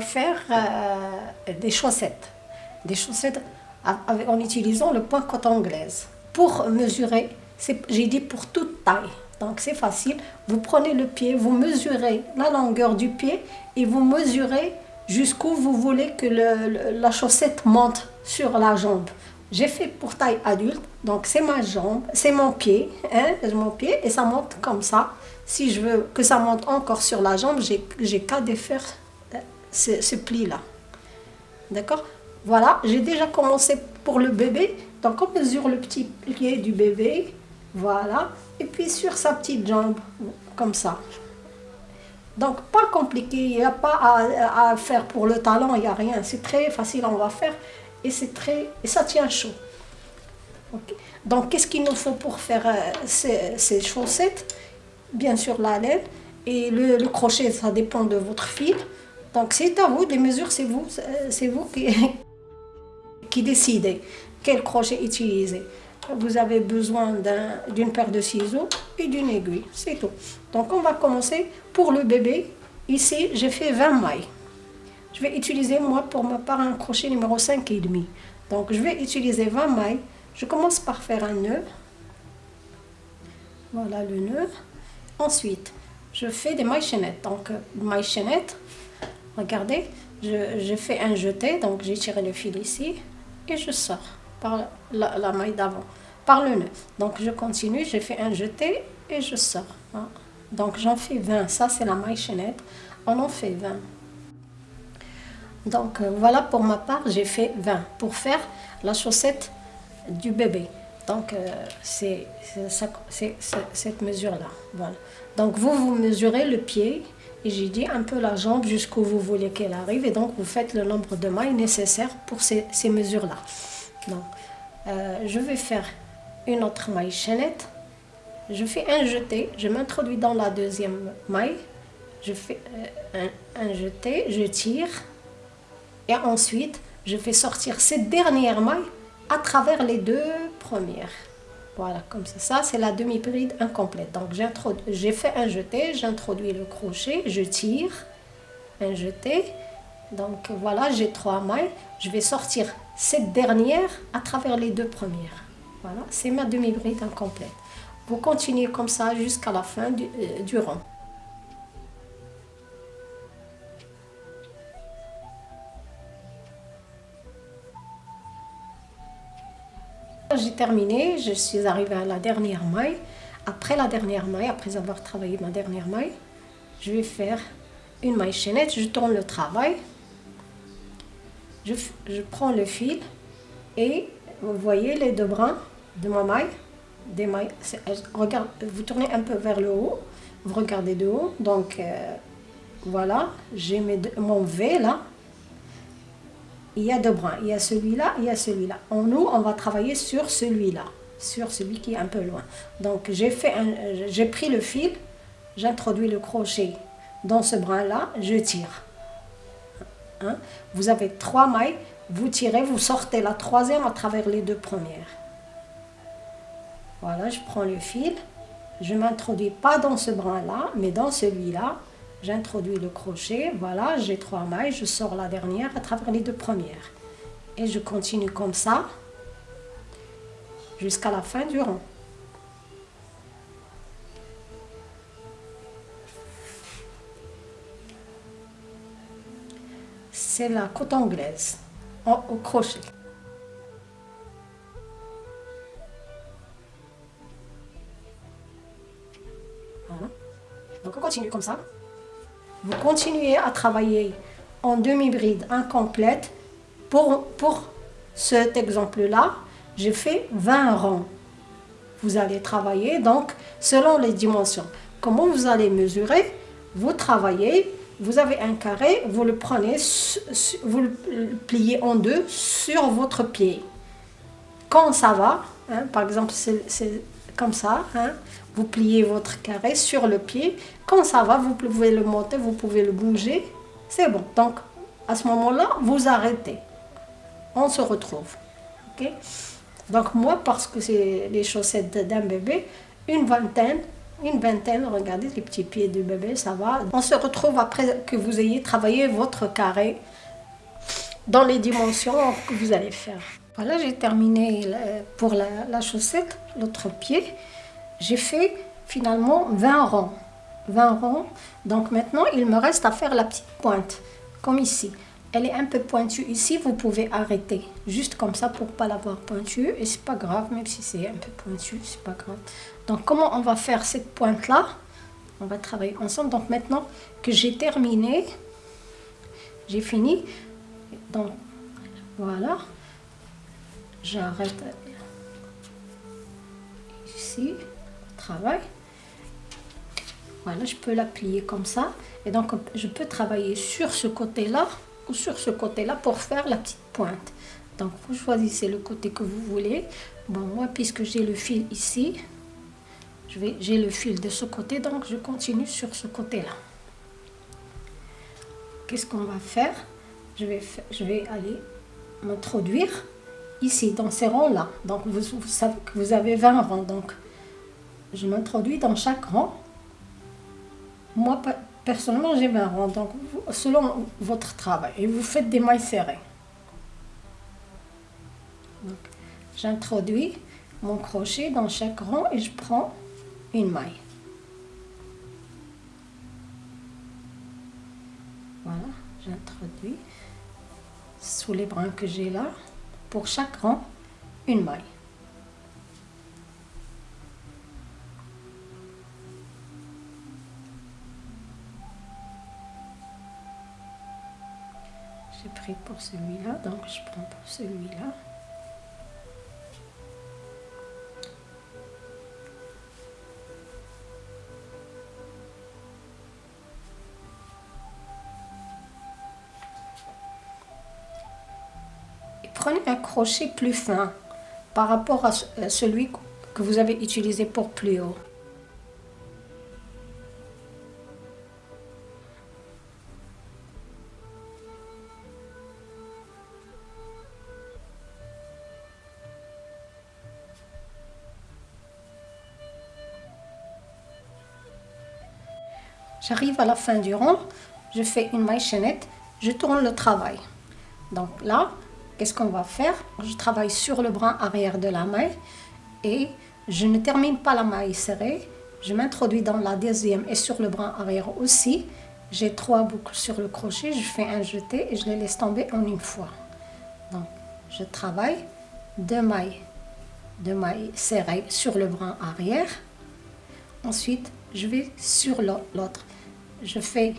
Faire euh, des chaussettes. Des chaussettes en utilisant le point coton anglaise. Pour mesurer, j'ai dit pour toute taille. Donc c'est facile. Vous prenez le pied, vous mesurez la longueur du pied et vous mesurez jusqu'où vous voulez que la chaussette monte sur la jambe. J'ai fait pour taille adulte, donc c'est ma jambe, c'est mon pied, hein, mon pied, et ça monte comme ça. Si je veux que ça monte encore sur la jambe, j'ai qu'à défaire ce, pli-là. D'accord? Voilà, j'ai déjà commencé pour le bébé. Donc on mesure le petit pied du bébé, voilà. Et puis sur sa petite jambe, comme ça. Donc pas compliqué, il n'y a pas à, faire pour le talon, il n'y a rien. C'est très facile, on va faire. Et c'est très et ça tient chaud. Donc qu'est-ce qu'il nous faut pour faire euh, ces, ces chaussettes? Bien sûr la laine. Et le, crochet, ça dépend de votre fil. Donc c'est à vous, les mesures, c'est vous, c'est vous qui, qui décidez quel crochet utiliser. Vous avez besoin d'une paire de ciseaux et d'une aiguille, c'est tout. Donc on va commencer pour le bébé. Ici, j'ai fait 20 mailles. Je vais utiliser, moi, pour ma part, un crochet numéro 5 et demi. Donc je vais utiliser 20 mailles. Je commence par faire un nœud. Voilà le nœud. Ensuite, je fais des mailles chaînettes. Donc, mailles chaînettes, regardez, je, fais un jeté, donc j'ai tiré le fil ici et je sors par la, maille d'avant, par le nœud. Donc, je continue, je fais un jeté et je sors. Hein. Donc, j'en fais 20. Ça, c'est la maille chaînette. On en fait 20. Donc, euh, voilà pour ma part, j'ai fait 20 pour faire la chaussette du bébé. Donc, euh, c'est cette mesure-là. Donc, vous, vous mesurez le pied et j'ai dit un peu la jambe jusqu'où vous voulez qu'elle arrive. Et donc, vous faites le nombre de mailles nécessaires pour ces, mesures-là. Donc, euh, je vais faire une autre maille chaînette. Je fais un jeté. Je m'introduis dans la deuxième maille. Je fais euh, un, un jeté, je tire. Et ensuite, je fais sortir cette dernière maille à travers les deux premières. Voilà, comme ça. Ça, c'est la demi-bride incomplète. Donc, j'ai fait un jeté, j'introduis le crochet, je tire, un jeté. Donc, voilà, j'ai trois mailles. Je vais sortir cette dernière à travers les deux premières. Voilà, c'est ma demi-bride incomplète. Vous continuez comme ça jusqu'à la fin du, euh, du rang. J'ai terminé, je suis arrivée à la dernière maille. Après la dernière maille, après avoir travaillé ma dernière maille, je vais faire une maille chaînette, je tourne le travail, je, prends le fil et vous voyez les deux brins de ma maille, des mailles, regarde, vous tournez un peu vers le haut, vous regardez de haut, donc euh, voilà, j'ai mon V là, il y a deux brins. Il y a celui-là, il y a celui-là. En nous, on va travailler sur celui-là, sur celui qui est un peu loin. Donc, j'ai pris le fil, j'introduis le crochet dans ce brin-là, je tire. Hein? Vous avez trois mailles, vous tirez, vous sortez la troisième à travers les deux premières. Voilà, je prends le fil, je m'introduis pas dans ce brin-là, mais dans celui-là, J'introduis le crochet, voilà, j'ai trois mailles, je sors la dernière à travers les deux premières. Et je continue comme ça jusqu'à la fin du rang. C'est la côte anglaise au crochet. Voilà. Donc on continue comme ça. Vous continuez à travailler en demi-bride incomplète. Pour, pour cet exemple-là, j'ai fait 20 rangs. Vous allez travailler donc selon les dimensions. Comment vous allez mesurer? Vous travaillez, vous avez un carré, vous le prenez, vous le pliez en deux sur votre pied. Quand ça va, hein, par exemple c'est comme ça, hein, vous pliez votre carré sur le pied. Quand ça va, vous pouvez le monter, vous pouvez le bouger. C'est bon. Donc, à ce moment-là, vous arrêtez. On se retrouve. Donc, moi, parce que c'est les chaussettes d'un bébé, une vingtaine, une vingtaine, regardez les petits pieds du bébé, ça va. On se retrouve après que vous ayez travaillé votre carré dans les dimensions que vous allez faire. Voilà, j'ai terminé pour la, chaussette, l'autre pied. J'ai fait finalement 20 rangs. 20 rangs. Donc maintenant, il me reste à faire la petite pointe, comme ici. Elle est un peu pointue ici, vous pouvez arrêter. Juste comme ça pour pas l'avoir pointue. Et c'est pas grave, même si c'est un peu pointu, c'est pas grave. Donc comment on va faire cette pointe-là? On va travailler ensemble. Donc maintenant que j'ai terminé, j'ai fini. Donc voilà. J'arrête ici, travail. Voilà, je peux la plier comme ça. Et donc, je peux travailler sur ce côté-là ou sur ce côté-là pour faire la petite pointe. Donc, vous choisissez le côté que vous voulez. Bon, moi, puisque j'ai le fil ici, j'ai le fil de ce côté, donc je continue sur ce côté-là. Qu'est-ce qu'on va faire? Je vais, je vais aller m'introduire ici, dans ces rangs-là. Donc, vous, vous, savez que vous avez 20 rangs. Donc, je m'introduis dans chaque rang. Moi, personnellement, j'ai 20 rangs. Donc, selon votre travail. Et vous faites des mailles serrées. J'introduis mon crochet dans chaque rang et je prends une maille. Voilà, j'introduis sous les brins que j'ai là, pour chaque rang, une maille. Pour celui-là, donc je prends pour celui-là. prenez un crochet plus fin par rapport à celui que vous avez utilisé pour plus haut. J'arrive à la fin du rang, je fais une maille chaînette, je tourne le travail. Donc là, qu'est-ce qu'on va faire? Je travaille sur le bras arrière de la maille et je ne termine pas la maille serrée. Je m'introduis dans la deuxième et sur le bras arrière aussi. J'ai trois boucles sur le crochet, je fais un jeté et je les laisse tomber en une fois. Donc, je travaille deux mailles, deux mailles serrées sur le bras arrière. Ensuite, je vais sur l'autre. Je fais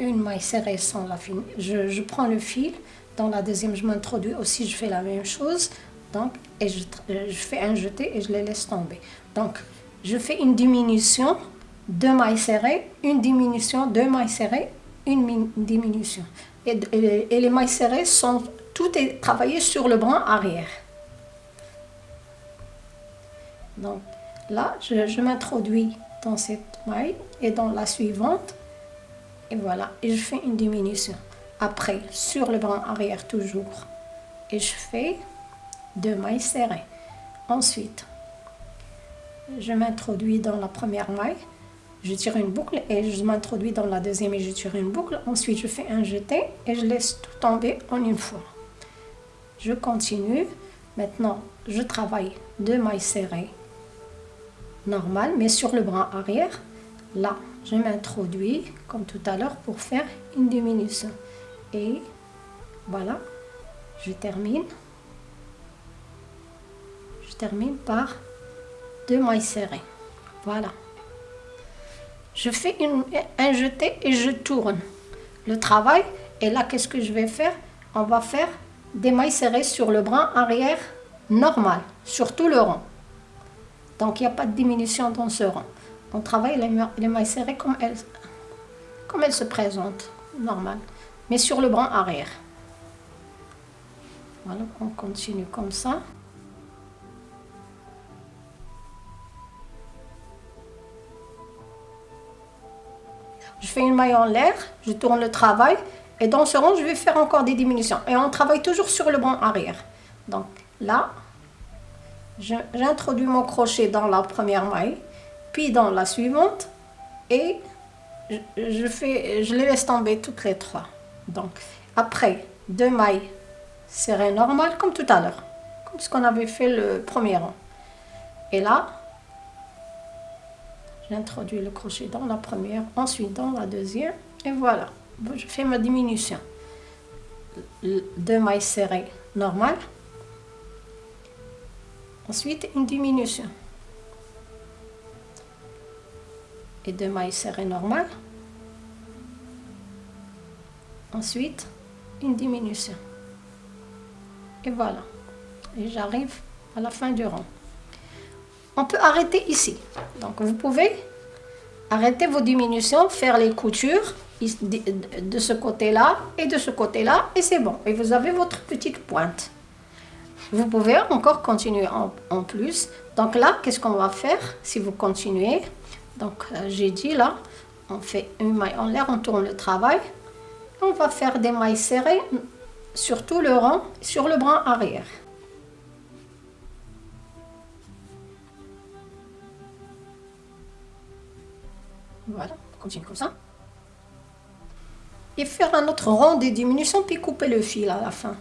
une maille serrée sans la fin. Je, prends le fil, dans la deuxième, je m'introduis aussi, je fais la même chose. Donc, et je, je, fais un jeté et je les laisse tomber. Donc, je fais une diminution, deux mailles serrées, une diminution, deux mailles serrées, une diminution. Et, les mailles serrées sont, tout est travaillé sur le bras arrière. Donc, là, je m'introduis dans cette maille et dans la suivante. Et voilà, et je fais une diminution. Après sur le bras arrière toujours. Et je fais deux mailles serrées. Ensuite je m'introduis dans la première maille. Je tire une boucle et je m'introduis dans la deuxième et je tire une boucle. Ensuite je fais un jeté et je laisse tout tomber en une fois. Je continue. Maintenant je travaille deux mailles serrées normales mais sur le bras arrière là je m'introduis comme tout à l'heure pour faire une diminution et voilà, je termine. Je termine par deux mailles serrées. Voilà. Je fais une, un jeté et je tourne le travail. Et là, qu'est-ce que je vais faire? On va faire des mailles serrées sur le bras arrière normal, sur tout le rang. Donc, il n'y a pas de diminution dans ce rang. On travaille les, les mailles serrées comme elles, comme elles se présentent, normal mais sur le bras arrière. Voilà, on continue comme ça. Je fais une maille en l'air, je tourne le travail et dans ce rang, je vais faire encore des diminutions. Et on travaille toujours sur le bras arrière. Donc là, j'introduis mon crochet dans la première maille puis dans la suivante et je, fais, je les laisse tomber toutes les trois. Donc après deux mailles serrées normales comme tout à l'heure, comme ce qu'on avait fait le premier rang. Et là, j'introduis le crochet dans la première, ensuite dans la deuxième et voilà. Je fais ma diminution. Deux mailles serrées normales. Ensuite, une diminution. et deux mailles serrées normales. Ensuite, une diminution. Et voilà. Et j'arrive à la fin du rang. On peut arrêter ici. Donc vous pouvez arrêter vos diminutions, faire les coutures de ce côté-là et de ce côté-là et c'est bon. Et vous avez votre petite pointe. Vous pouvez encore continuer en, plus. Donc là, qu'est-ce qu'on va faire si vous continuez? Donc euh, j'ai dit là, on fait une maille en l'air, on tourne le travail. On va faire des mailles serrées sur tout le rang, sur le bras arrière. Voilà, on continue comme ça. Et faire un autre rang de diminution, puis couper le fil à la fin.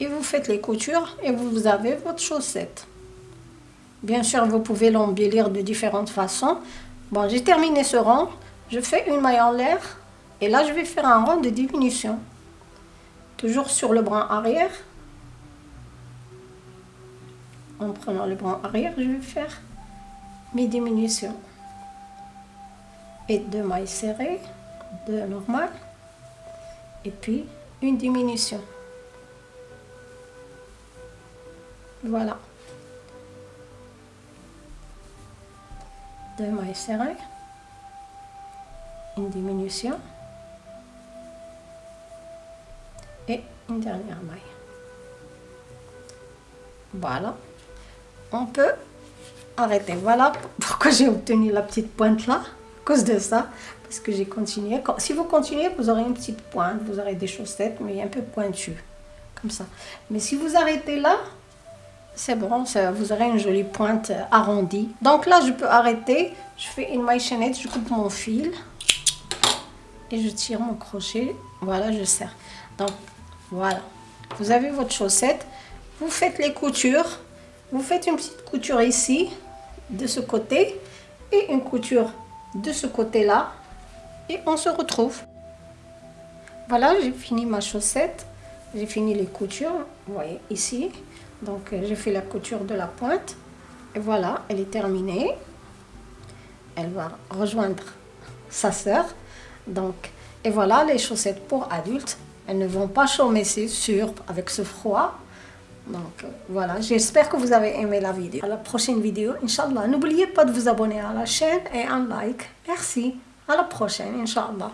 Et vous faites les coutures et vous avez votre chaussette. Bien sûr, vous pouvez l'embellir de différentes façons. Bon, j'ai terminé ce rang. Je fais une maille en l'air. Et là, je vais faire un rang de diminution. Toujours sur le bras arrière. En prenant le bras arrière, je vais faire mes diminutions. Et deux mailles serrées, deux normales. Et puis, une diminution. Voilà. deux mailles serrées, une diminution et une dernière maille. Voilà, on peut arrêter. Voilà pourquoi j'ai obtenu la petite pointe là, à cause de ça, parce que j'ai continué. Si vous continuez, vous aurez une petite pointe, vous aurez des chaussettes, mais un peu pointues, comme ça. Mais si vous arrêtez là, c'est bon, vous aurez une jolie pointe arrondie. Donc là, je peux arrêter. Je fais une maille chaînette, je coupe mon fil. Et je tire mon crochet. Voilà, je serre. Donc, voilà. Vous avez votre chaussette. Vous faites les coutures. Vous faites une petite couture ici, de ce côté. Et une couture de ce côté-là. Et on se retrouve. Voilà, j'ai fini ma chaussette. J'ai fini les coutures. Vous voyez, ici. Donc euh, j'ai fait la couture de la pointe. Et voilà, elle est terminée. Elle va rejoindre sa sœur. Donc, et voilà les chaussettes pour adultes. Elles ne vont pas chômer, c'est sûr, avec ce froid. Donc euh, voilà, j'espère que vous avez aimé la vidéo. À la prochaine vidéo, Inch'Allah. N'oubliez pas de vous abonner à la chaîne et un like. Merci. À la prochaine, Inch'Allah.